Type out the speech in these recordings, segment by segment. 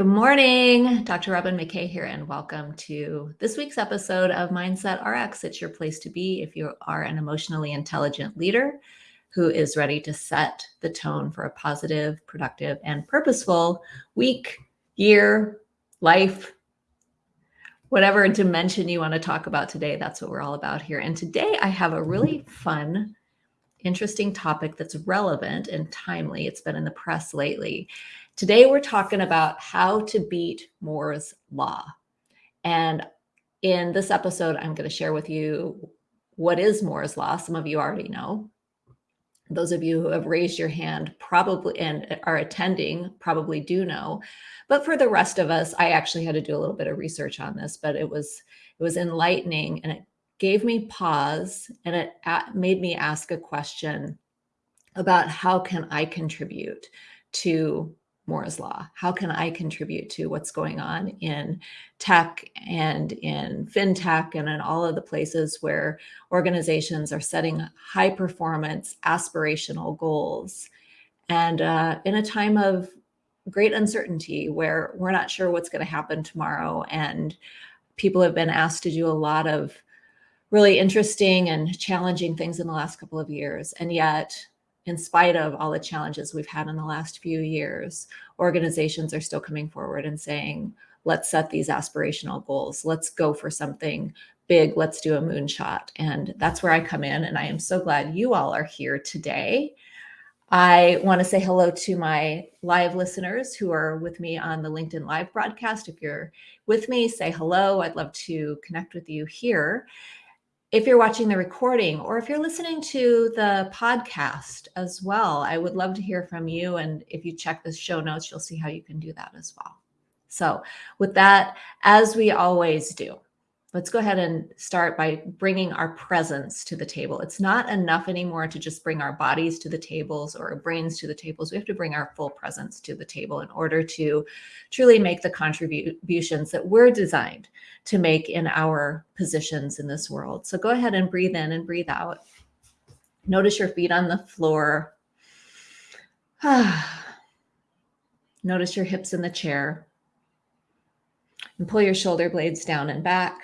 Good morning. Dr. Robin McKay here, and welcome to this week's episode of Mindset RX. It's your place to be if you are an emotionally intelligent leader who is ready to set the tone for a positive, productive, and purposeful week, year, life, whatever dimension you want to talk about today. That's what we're all about here. And today I have a really fun, interesting topic that's relevant and timely. It's been in the press lately. Today, we're talking about how to beat Moore's Law. And in this episode, I'm going to share with you what is Moore's Law. Some of you already know. Those of you who have raised your hand probably and are attending probably do know. But for the rest of us, I actually had to do a little bit of research on this, but it was it was enlightening and it gave me pause and it made me ask a question about how can I contribute to Moore's Law? How can I contribute to what's going on in tech and in fintech and in all of the places where organizations are setting high performance aspirational goals? And uh, in a time of great uncertainty where we're not sure what's going to happen tomorrow, and people have been asked to do a lot of really interesting and challenging things in the last couple of years. And yet, in spite of all the challenges we've had in the last few years, organizations are still coming forward and saying, let's set these aspirational goals. Let's go for something big. Let's do a moonshot. And that's where I come in. And I am so glad you all are here today. I want to say hello to my live listeners who are with me on the LinkedIn Live broadcast. If you're with me, say hello. I'd love to connect with you here if you're watching the recording or if you're listening to the podcast as well, I would love to hear from you. And if you check the show notes, you'll see how you can do that as well. So, with that, as we always do, let's go ahead and start by bringing our presence to the table. It's not enough anymore to just bring our bodies to the tables or our brains to the tables. We have to bring our full presence to the table in order to truly make the contributions that we're designed to make in our positions in this world. So go ahead and breathe in and breathe out. Notice your feet on the floor. Notice your hips in the chair. And pull your shoulder blades down and back.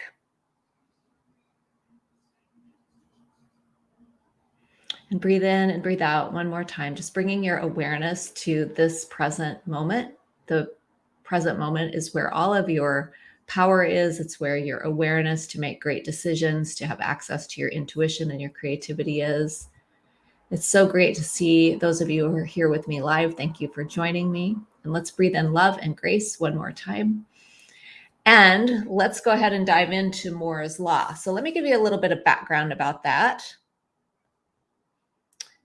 And breathe in and breathe out one more time, just bringing your awareness to this present moment. The present moment is where all of your power is. It's where your awareness to make great decisions, to have access to your intuition and your creativity is. It's so great to see those of you who are here with me live. Thank you for joining me. And let's breathe in love and grace one more time. And let's go ahead and dive into Moore's Law. So let me give you a little bit of background about that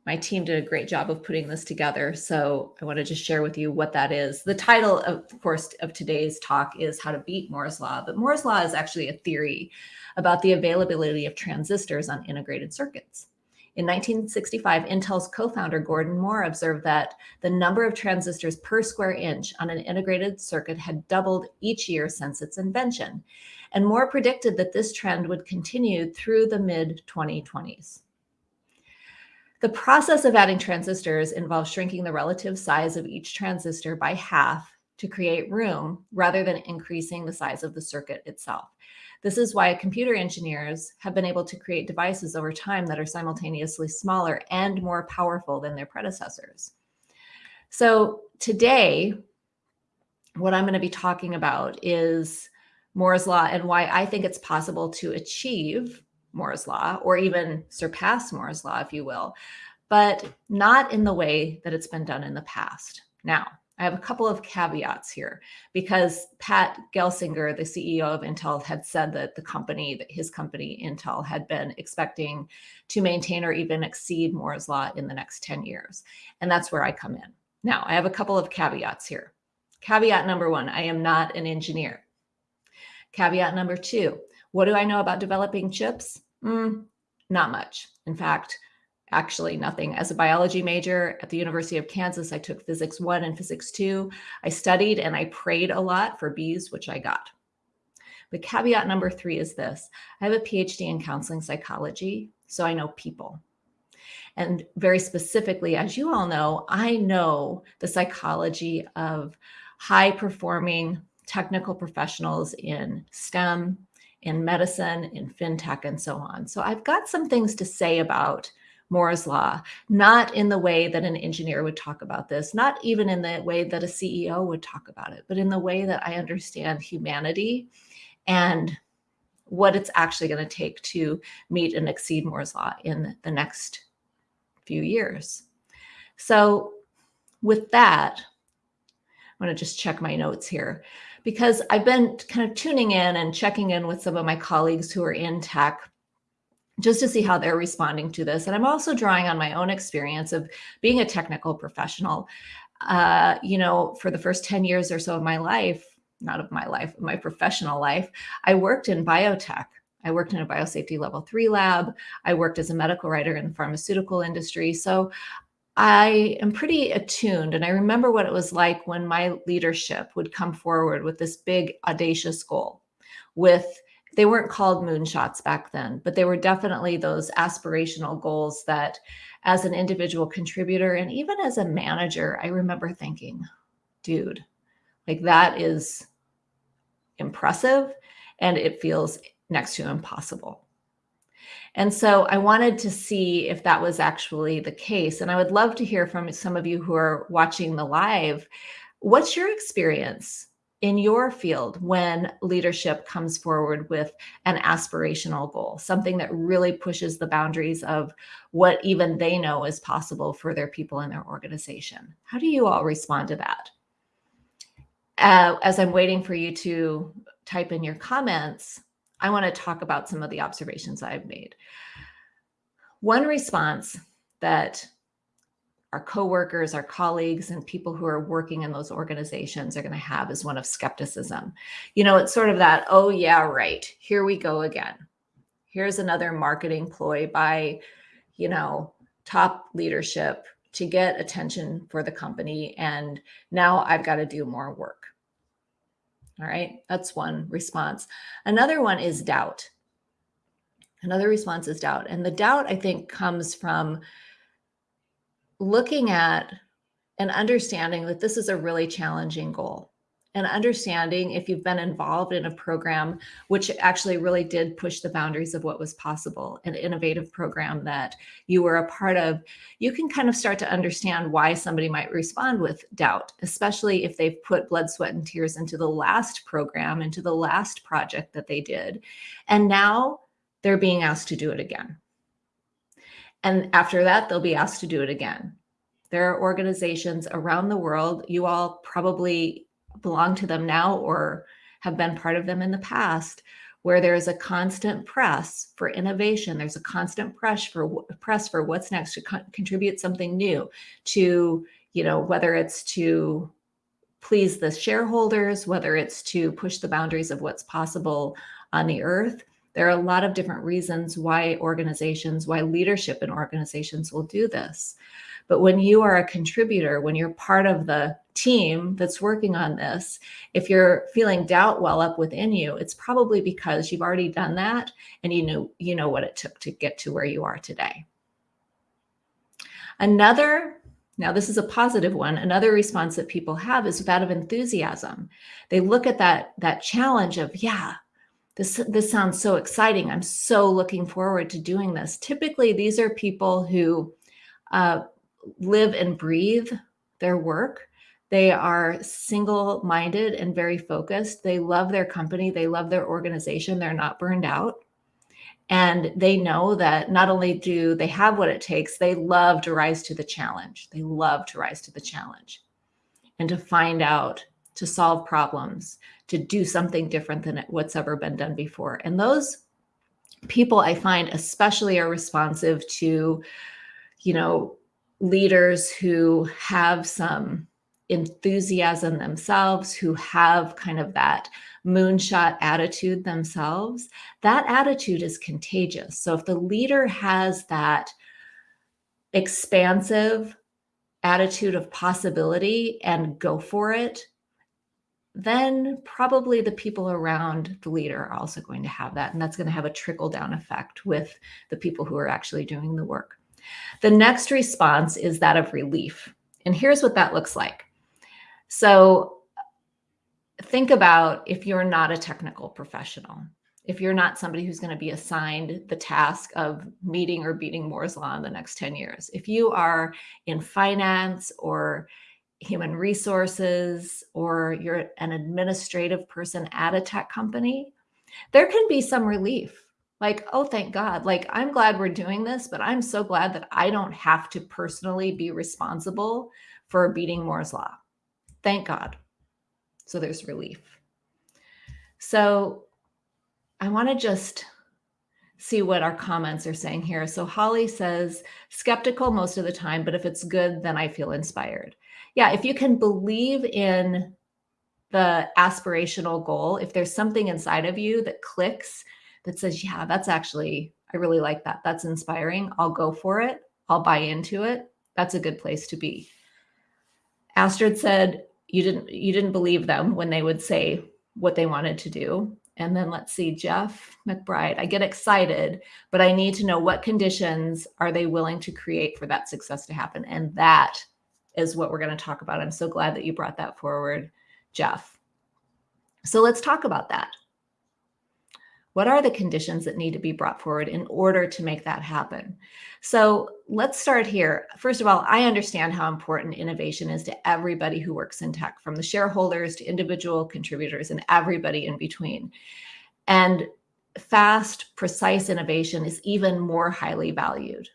my team did a great job of putting this together. So I want to just share with you what that is. The title, of course, of today's talk is How to Beat Moore's Law. But Moore's Law is actually a theory about the availability of transistors on integrated circuits. In 1965, Intel's co-founder Gordon Moore observed that the number of transistors per square inch on an integrated circuit had doubled each year since its invention. And Moore predicted that this trend would continue through the mid 2020s. The process of adding transistors involves shrinking the relative size of each transistor by half to create room rather than increasing the size of the circuit itself. This is why computer engineers have been able to create devices over time that are simultaneously smaller and more powerful than their predecessors. So today, what I'm going to be talking about is Moore's Law and why I think it's possible to achieve Moore's law or even surpass Moore's law, if you will, but not in the way that it's been done in the past. Now, I have a couple of caveats here because Pat Gelsinger, the CEO of Intel, had said that the company, that his company, Intel, had been expecting to maintain or even exceed Moore's Law in the next 10 years. And that's where I come in. Now, I have a couple of caveats here. Caveat number one, I am not an engineer. Caveat number two, what do I know about developing chips? Mm, not much. In fact, actually nothing. As a biology major at the University of Kansas, I took physics one and physics two. I studied and I prayed a lot for B's, which I got. But caveat number three is this. I have a PhD in counseling psychology, so I know people. And very specifically, as you all know, I know the psychology of high performing technical professionals in STEM, in medicine, in fintech, and so on. So I've got some things to say about Moore's Law, not in the way that an engineer would talk about this, not even in the way that a CEO would talk about it, but in the way that I understand humanity and what it's actually going to take to meet and exceed Moore's Law in the next few years. So, with that, I'm going to just check my notes here because I've been kind of tuning in and checking in with some of my colleagues who are in tech just to see how they're responding to this. And I'm also drawing on my own experience of being a technical professional. Uh, you know, for the first 10 years or so of my life, not of my life, my professional life, I worked in biotech. I worked in a biosafety level three lab. I worked as a medical writer in the pharmaceutical industry. So I am pretty attuned. And I remember what it was like when my leadership would come forward with this big, audacious goal with they weren't called moonshots back then, but they were definitely those aspirational goals that, as an individual contributor and even as a manager, I remember thinking, dude, like that is impressive and it feels next to impossible. And so I wanted to see if that was actually the case. And I would love to hear from some of you who are watching the live. What's your experience in your field when leadership comes forward with an aspirational goal, something that really pushes the boundaries of what even they know is possible for their people in their organization? How do you all respond to that? Uh, as I'm waiting for you to type in your comments, I want to talk about some of the observations I've made. One response that our coworkers, our colleagues, and people who are working in those organizations are going to have is one of skepticism. You know, it's sort of that, oh, yeah, right. Here we go again. Here's another marketing ploy by, you know, top leadership to get attention for the company. And now I've got to do more work. All right. That's one response. Another one is doubt. Another response is doubt. And the doubt, I think, comes from looking at and understanding that this is a really challenging goal and understanding if you've been involved in a program which actually really did push the boundaries of what was possible an innovative program that you were a part of you can kind of start to understand why somebody might respond with doubt especially if they've put blood sweat and tears into the last program into the last project that they did and now they're being asked to do it again and after that, they'll be asked to do it again. There are organizations around the world, you all probably belong to them now or have been part of them in the past, where there's a constant press for innovation. There's a constant press for press for what's next to co- contribute something new to, you know, whether it's to please the shareholders, whether it's to push the boundaries of what's possible on the earth. There are a lot of different reasons why organizations, why leadership in organizations will do this. But when you are a contributor, when you're part of the team that's working on this, if you're feeling doubt well up within you, it's probably because you've already done that and you know you know what it took to get to where you are today. Another now, this is a positive one. Another response that people have is that of enthusiasm. They look at that, that challenge of, yeah, this this sounds so exciting. I'm so looking forward to doing this. Typically these are people who uh, live and breathe their work. They are single minded and very focused. They love their company. They love their organization. They're not burned out. And they know that not only do they have what it takes they love to rise to the challenge. They love to rise to the challenge. And to find out to solve problems, to do something different than what's ever been done before. And those people I find especially are responsive to, you know, leaders who have some enthusiasm themselves, who have kind of that moonshot attitude themselves. That attitude is contagious. So if the leader has that expansive attitude of possibility and go for it, then probably the people around the leader are also going to have that. And that's going to have a trickle down effect with the people who are actually doing the work. The next response is that of relief. And here's what that looks like. So think about if you're not a technical professional, if you're not somebody who's going to be assigned the task of meeting or beating Moore's Law in the next 10 years, if you are in finance or human resources or you're an administrative person at a tech company, there can be some relief. Like, oh, thank God. Like, I'm glad we're doing this, but I'm so glad that I don't have to personally be responsible for beating Moore's Law. Thank God. So there's relief. So I want to just see what our comments are saying here. So Holly says, skeptical most of the time, but if it's good, then I feel inspired. Yeah, if you can believe in the aspirational goal, if there's something inside of you that clicks that says, yeah, that's actually, I really like that. That's inspiring. I'll go for it. I'll buy into it. That's a good place to be. Astrid said, you didn't you didn't believe them when they would say what they wanted to do. And then let's see, Jeff McBride, I get excited, but I need to know what conditions are they willing to create for that success to happen? And that is what we're going to talk about. I'm so glad that you brought that forward, Jeff. So let's talk about that. What are the conditions that need to be brought forward in order to make that happen? So let's start here. First of all, I understand how important innovation is to everybody who works in tech, from the shareholders to individual contributors and everybody in between. And fast, precise innovation is even more highly valued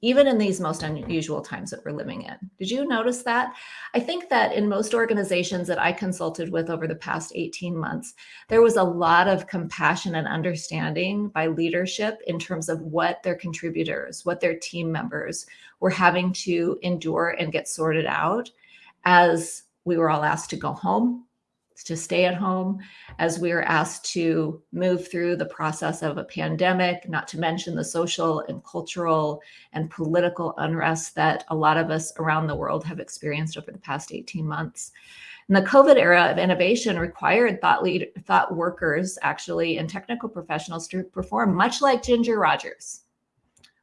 even in these most unusual times that we're living in. Did you notice that? I think that in most organizations that I consulted with over the past 18 months, there was a lot of compassion and understanding by leadership in terms of what their contributors, what their team members were having to endure and get sorted out as we were all asked to go home to stay at home as we are asked to move through the process of a pandemic, not to mention the social and cultural and political unrest that a lot of us around the world have experienced over the past 18 months. And the COVID era of innovation required thought lead, thought workers actually and technical professionals to perform much like Ginger Rogers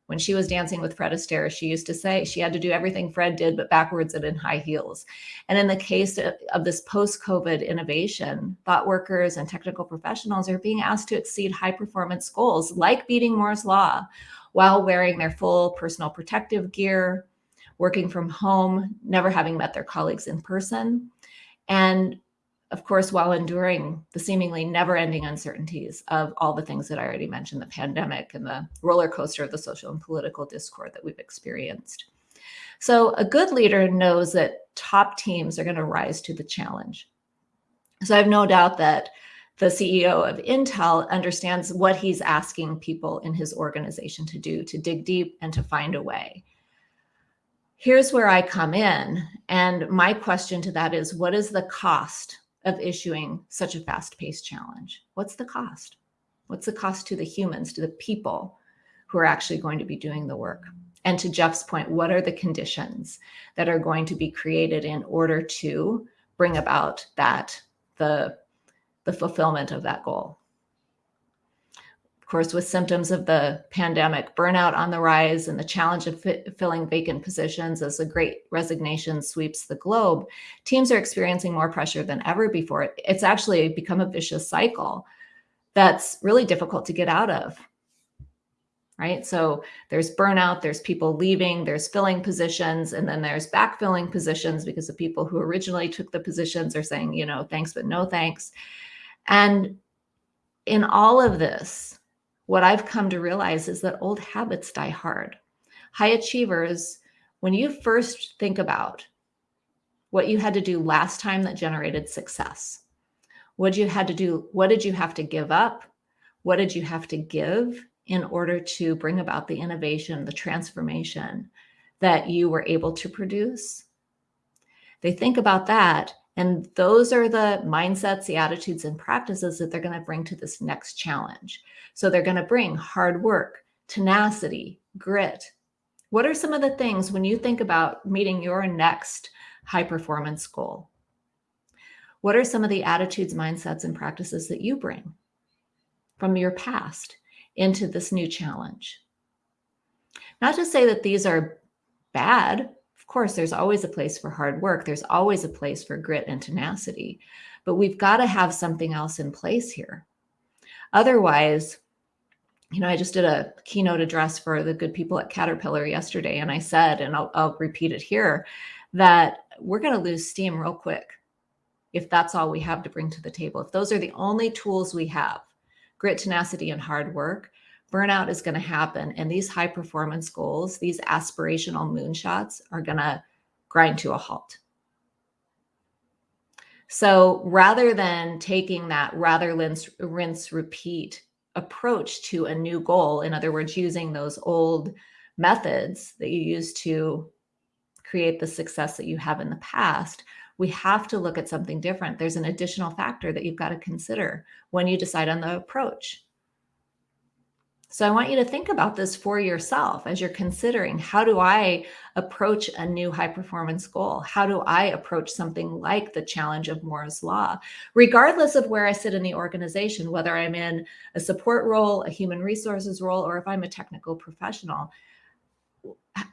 when she was dancing with Fred Astaire, she used to say she had to do everything Fred did, but backwards and in high heels. And in the case of this post-COVID innovation, thought workers and technical professionals are being asked to exceed high performance goals like beating Moore's law while wearing their full personal protective gear, working from home, never having met their colleagues in person, and of course, while enduring the seemingly never ending uncertainties of all the things that I already mentioned, the pandemic and the roller coaster of the social and political discord that we've experienced. So a good leader knows that top teams are going to rise to the challenge. So I have no doubt that the CEO of Intel understands what he's asking people in his organization to do, to dig deep and to find a way. Here's where I come in. And my question to that is, what is the cost of issuing such a fast-paced challenge? What's the cost? What's the cost to the humans, to the people who are actually going to be doing the work? And to Jeff's point, what are the conditions that are going to be created in order to bring about that, the, the fulfillment of that goal? Of course, with symptoms of the pandemic, burnout on the rise and the challenge of filling vacant positions as the great resignation sweeps the globe, teams are experiencing more pressure than ever before. It's actually become a vicious cycle that's really difficult to get out of right? So there's burnout, there's people leaving, there's filling positions, and then there's backfilling positions because the people who originally took the positions are saying, you know, thanks, but no thanks. And in all of this, what I've come to realize is that old habits die hard. High achievers, when you first think about what you had to do last time that generated success, what did you had to do, what did you have to give up? What did you have to give in order to bring about the innovation, the transformation that you were able to produce? They think about that and those are the mindsets, the attitudes and practices that they're going to bring to this next challenge. So they're going to bring hard work, tenacity, grit. What are some of the things when you think about meeting your next high performance goal? What are some of the attitudes, mindsets, and practices that you bring from your past into this new challenge? Not to say that these are bad Of course, there's always a place for hard work. There's always a place for grit and tenacity, but we've got to have something else in place here. Otherwise, you know, I just did a keynote address for the good people at Caterpillar yesterday, and I said, and I'll, I'll repeat it here, that we're going to lose steam real quick if that's all we have to bring to the table. If those are the only tools we have, grit, tenacity, and hard work, burnout is going to happen. And these high performance goals, these aspirational moonshots are going to grind to a halt. So rather than taking that rather rinse, rinse repeat approach to a new goal, in other words, using those old methods that you used to create the success that you have in the past, we have to look at something different. There's an additional factor that you've got to consider when you decide on the approach. So I want you to think about this for yourself as you're considering how do I approach a new high performance goal? How do I approach something like the challenge of Moore's Law? Regardless of where I sit in the organization, whether I'm in a support role, a human resources role, or if I'm a technical professional,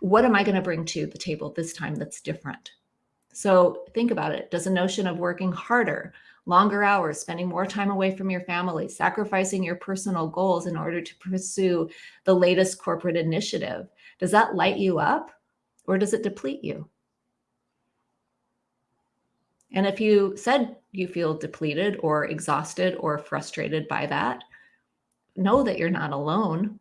what am I going to bring to the table this time that's different? So think about it. Does a notion of working harder, longer hours, spending more time away from your family, sacrificing your personal goals in order to pursue the latest corporate initiative, does that light you up or does it deplete you? And if you said you feel depleted or exhausted or frustrated by that, know that you're not alone.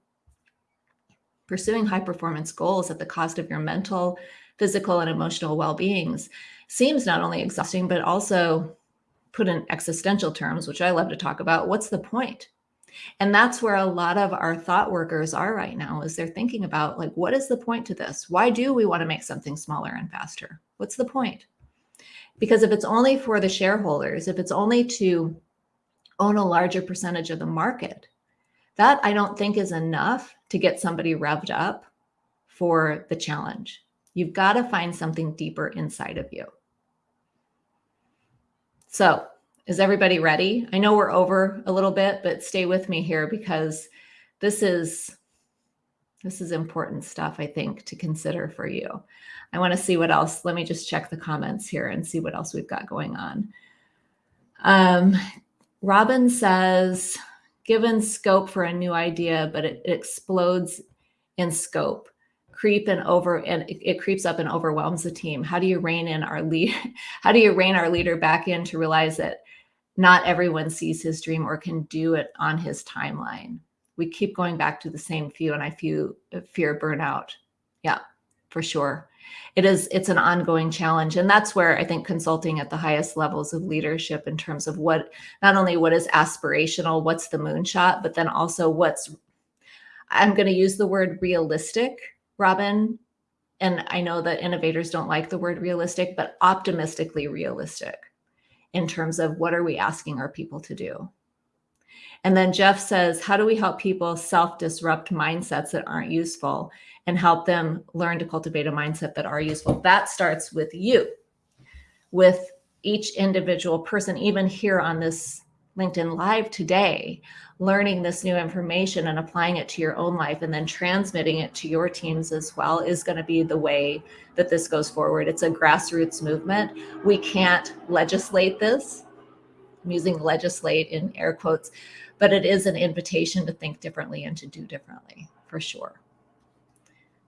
Pursuing high performance goals at the cost of your mental, physical, and emotional well beings seems not only exhausting, but also put in existential terms, which I love to talk about, what's the point? And that's where a lot of our thought workers are right now is they're thinking about like, what is the point to this? Why do we want to make something smaller and faster? What's the point? Because if it's only for the shareholders, if it's only to own a larger percentage of the market, that I don't think is enough to get somebody revved up for the challenge. You've got to find something deeper inside of you. So is everybody ready? I know we're over a little bit, but stay with me here because this is this is important stuff, I think, to consider for you. I want to see what else. Let me just check the comments here and see what else we've got going on. Um, Robin says, given scope for a new idea, but it, it explodes in scope creep and over and it, it, creeps up and overwhelms the team. How do you rein in our lead how do you rein our leader back in to realize that not everyone sees his dream or can do it on his timeline? We keep going back to the same few and i feel fear burnout. Yeah for sure. It is it's an ongoing challenge and that's where i think consulting at the highest levels of leadership in terms of what not only what is aspirational what's the moonshot but then also what's i'm going to use the word realistic Robin, and I know that innovators don't like the word realistic, but optimistically realistic in terms of what are we asking our people to do. And then Jeff says, how do we help people self-disrupt mindsets that aren't useful and help them learn to cultivate a mindset that are useful? That starts with you, with each individual person, even here on this LinkedIn Live today, learning this new information and applying it to your own life and then transmitting it to your teams as well is going to be the way that this goes forward. It's a grassroots movement. We can't legislate this. I'm using legislate in air quotes, but it is an invitation to think differently and to do differently for sure.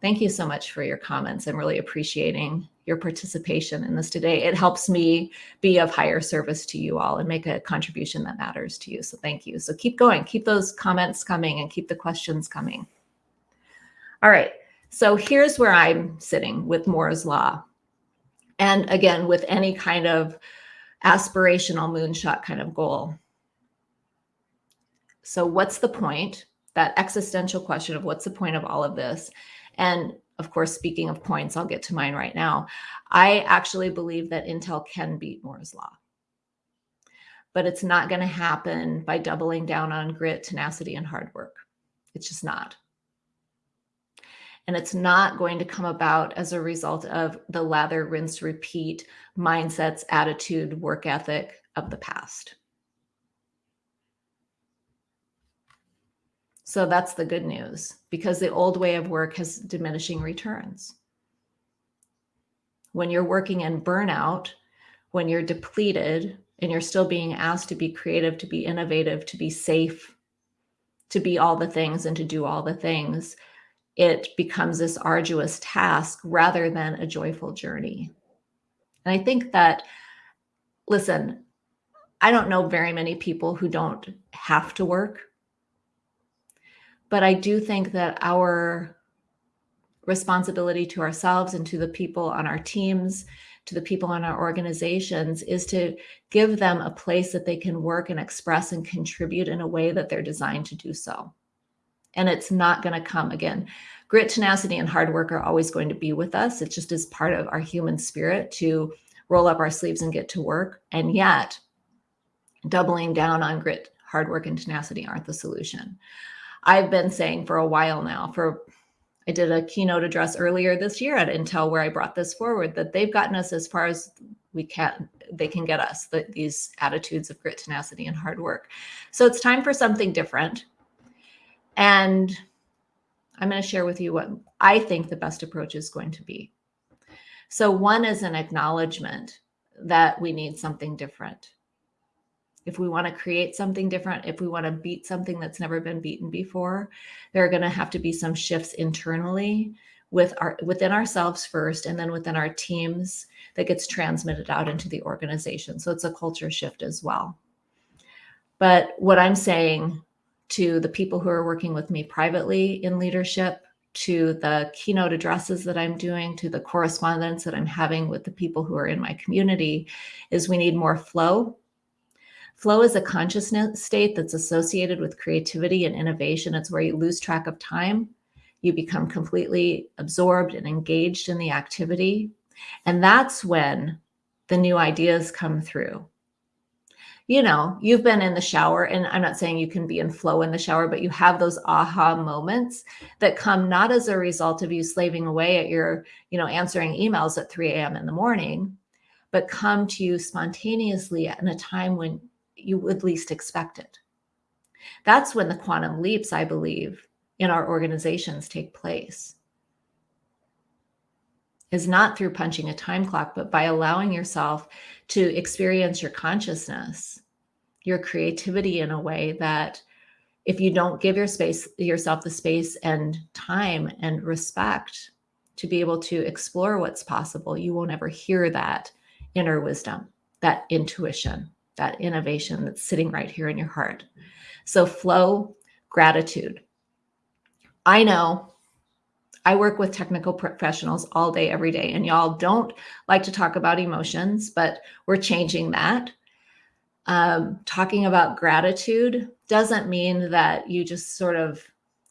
Thank you so much for your comments. I'm really appreciating your participation in this today. It helps me be of higher service to you all and make a contribution that matters to you. So thank you. So keep going, keep those comments coming and keep the questions coming. All right, so here's where I'm sitting with Moore's Law. And again, with any kind of aspirational moonshot kind of goal. So what's the point? That existential question of what's the point of all of this? And of course, speaking of points, I'll get to mine right now. I actually believe that Intel can beat Moore's Law. But it's not going to happen by doubling down on grit, tenacity, and hard work. It's just not. And it's not going to come about as a result of the lather, rinse, repeat mindsets, attitude, work ethic of the past. So that's the good news because the old way of work has diminishing returns. when you're working in burnout, when you're depleted and you're still being asked to be creative, to be innovative, to be safe, to be all the things and to do all the things, it becomes this arduous task rather than a joyful journey. And I think that, listen, I don't know very many people who don't have to work. But I do think that our responsibility to ourselves and to the people on our teams, to the people on our organizations, is to give them a place that they can work and express and contribute in a way that they're designed to do so. And it's not going to come again. Grit, tenacity, and hard work are always going to be with us. It just is part of our human spirit to roll up our sleeves and get to work. And yet, doubling down on grit, hard work, and tenacity aren't the solution. I've been saying for a while now, for I did a keynote address earlier this year at Intel where I brought this forward that they've gotten us as far as we can they can get us the, these attitudes of grit tenacity and hard work. So it's time for something different. And i'm going to share with you what i think the best approach is going to be. So one is an acknowledgement that we need something different if we want to create something different, if we want to beat something that's never been beaten before, there are going to have to be some shifts internally with our within ourselves first and then within our teams that gets transmitted out into the organization. So it's a culture shift as well. But what I'm saying to the people who are working with me privately in leadership, to the keynote addresses that I'm doing, to the correspondence that I'm having with the people who are in my community, is we need more flow Flow is a consciousness state that's associated with creativity and innovation. It's where you lose track of time. You become completely absorbed and engaged in the activity. And that's when the new ideas come through. You know, you've been in the shower, and I'm not saying you can be in flow in the shower, but you have those aha moments that come not as a result of you slaving away at your, you know, answering emails at 3 a.m. in the morning, but come to you spontaneously at a time when you would least expect it. That's when the quantum leaps, I believe, in our organizations take place. Is not through punching a time clock, but by allowing yourself to experience your consciousness, your creativity in a way that if you don't give your space yourself the space and time and respect to be able to explore what's possible, you won't ever hear that inner wisdom, that intuition that innovation that's sitting right here in your heart. So, flow, gratitude. I know I work with technical professionals all day, every day, and y'all don't like to talk about emotions, but we're changing that. Um, talking about gratitude doesn't mean that you just sort of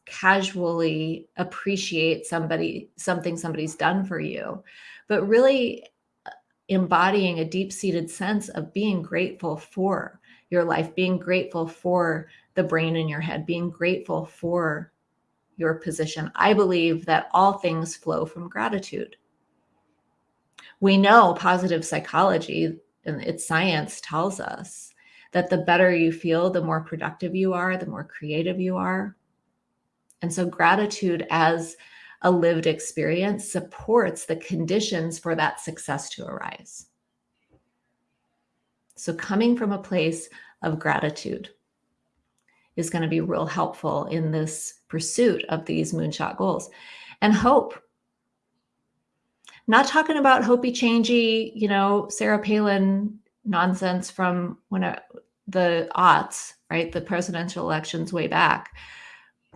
casually appreciate somebody something somebody's done for you but really embodying a deep seated sense of being grateful for your life, being grateful for the brain in your head, being grateful for your position. I believe that all things flow from gratitude. We know positive psychology and its science tells us that the better you feel, the more productive you are, the more creative you are. And so, gratitude as a lived experience supports the conditions for that success to arise. So, coming from a place of gratitude is going to be real helpful in this pursuit of these moonshot goals and hope. Not talking about hopey changey, you know, Sarah Palin nonsense from when I, the aughts, right? The presidential elections way back.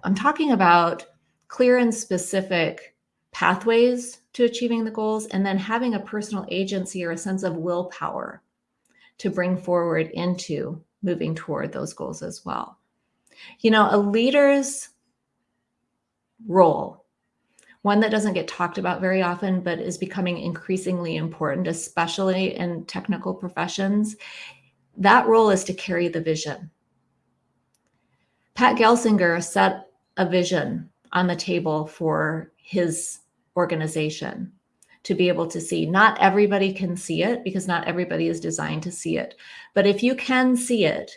I'm talking about clear and specific pathways to achieving the goals, and then having a personal agency or a sense of willpower to bring forward into moving toward those goals as well. You know, a leader's role, one that doesn't get talked about very often, but is becoming increasingly important, especially in technical professions, that role is to carry the vision. Pat Gelsinger set a vision on the table for his organization to be able to see. Not everybody can see it because not everybody is designed to see it. But if you can see it,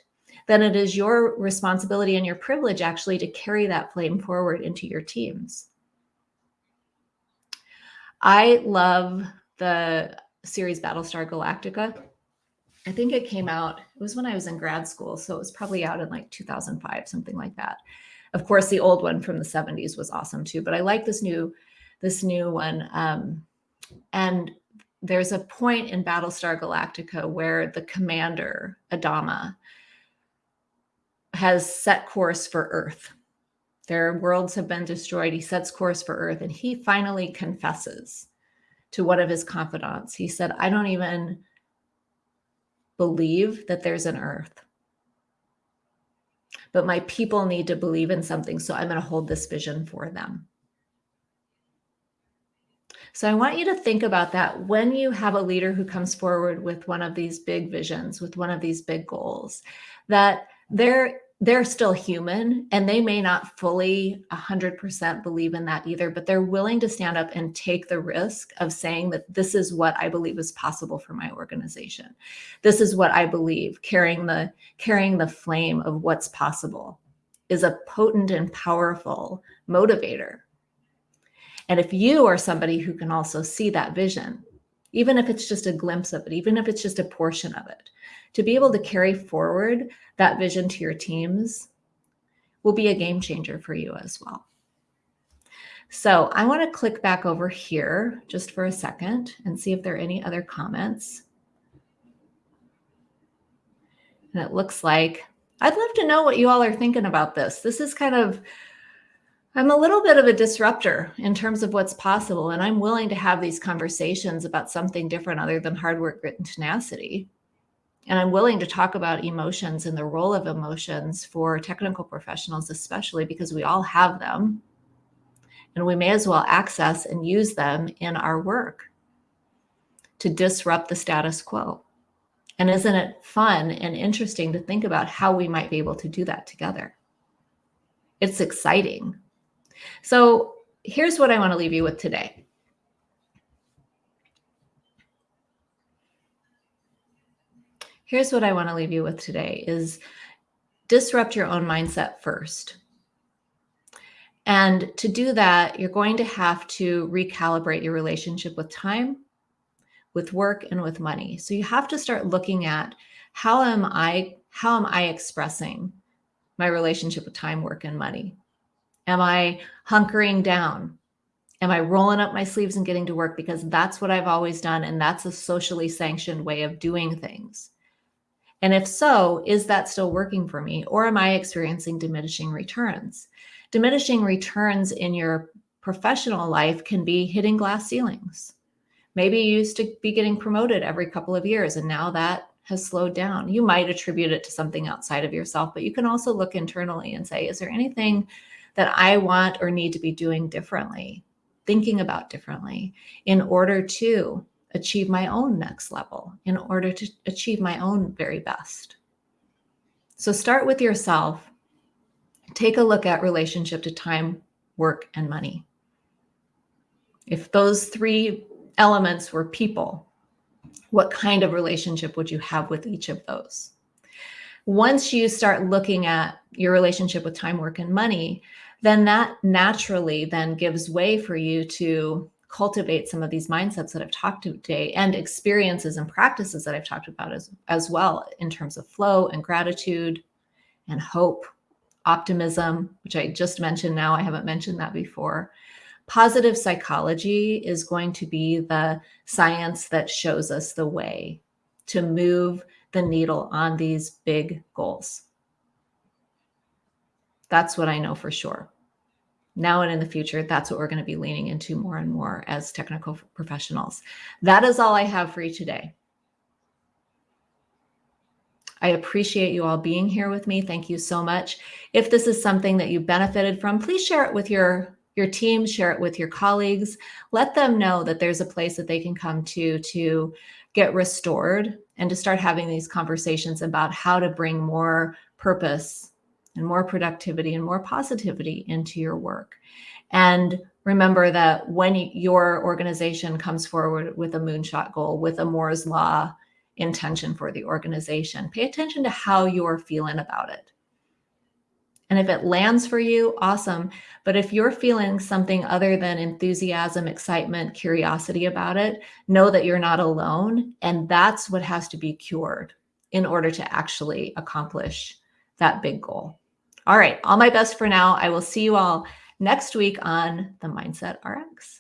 then it is your responsibility and your privilege actually to carry that flame forward into your teams. I love the series Battlestar Galactica. I think it came out, it was when I was in grad school. So it was probably out in like 2005, something like that. Of course, the old one from the 70s was awesome too, but I like this new, this new one. Um, and there's a point in Battlestar Galactica where the commander, Adama, has set course for Earth. Their worlds have been destroyed. He sets course for Earth and he finally confesses to one of his confidants. He said, I don't even believe that there's an Earth. But my people need to believe in something. So I'm going to hold this vision for them. So I want you to think about that when you have a leader who comes forward with one of these big visions, with one of these big goals, that they're they're still human and they may not fully 100% believe in that either, but they're willing to stand up and take the risk of saying that this is what I believe is possible for my organization. This is what I believe carrying the carrying the flame of what's possible is a potent and powerful motivator. And if you are somebody who can also see that vision, even if it's just a glimpse of it, even if it's just a portion of it, to be able to carry forward that vision to your teams will be a game changer for you as well. So I want to click back over here just for a second and see if there are any other comments. And it looks like I'd love to know what you all are thinking about this. This is kind of, I'm a little bit of a disruptor in terms of what's possible, and I'm willing to have these conversations about something different other than hard work, grit, and tenacity. And I'm willing to talk about emotions and the role of emotions for technical professionals, especially because we all have them. And we may as well access and use them in our work to disrupt the status quo. And isn't it fun and interesting to think about how we might be able to do that together? It's exciting. So here's what I want to leave you with today. here's what I want to leave you with today is disrupt your own mindset first. And to do that, you're going to have to recalibrate your relationship with time, with work, and with money. So you have to start looking at how am I how am I expressing my relationship with time, work, and money? Am I hunkering down? Am I rolling up my sleeves and getting to work because that's what I've always done and that's a socially sanctioned way of doing things? And if so, is that still working for me? Or am I experiencing diminishing returns? Diminishing returns in your professional life can be hitting glass ceilings. Maybe you used to be getting promoted every couple of years and now that has slowed down. You might attribute it to something outside of yourself, but you can also look internally and say, is there anything that I want or need to be doing differently, thinking about differently in order to achieve my own next level in order to achieve my own very best. So start with yourself. Take a look at relationship to time, work, and money. If those three elements were people, what kind of relationship would you have with each of those? Once you start looking at your relationship with time, work, and money, then that naturally then gives way for you to cultivate some of these mindsets that I've talked to today and experiences and practices that I've talked about as, as well in terms of flow and gratitude and hope, optimism, which I just mentioned now. I haven't mentioned that before. Positive psychology is going to be the science that shows us the way to move the needle on these big goals. That's what I know for sure now and in the future, that's what we're going to be leaning into more and more as technical professionals. That is all I have for you today. I appreciate you all being here with me. Thank you so much. If this is something that you benefited from, please share it with your, your team, share it with your colleagues. Let them know that there's a place that they can come to to get restored and to start having these conversations about how to bring more purpose and more productivity and more positivity into your work. And remember that when your organization comes forward with a moonshot goal, with a Moore's Law intention for the organization, pay attention to how you're feeling about it. And if it lands for you, awesome. But if you're feeling something other than enthusiasm, excitement, curiosity about it, know that you're not alone. And that's what has to be cured in order to actually accomplish that big goal. All right, all my best for now. I will see you all next week on the Mindset RX.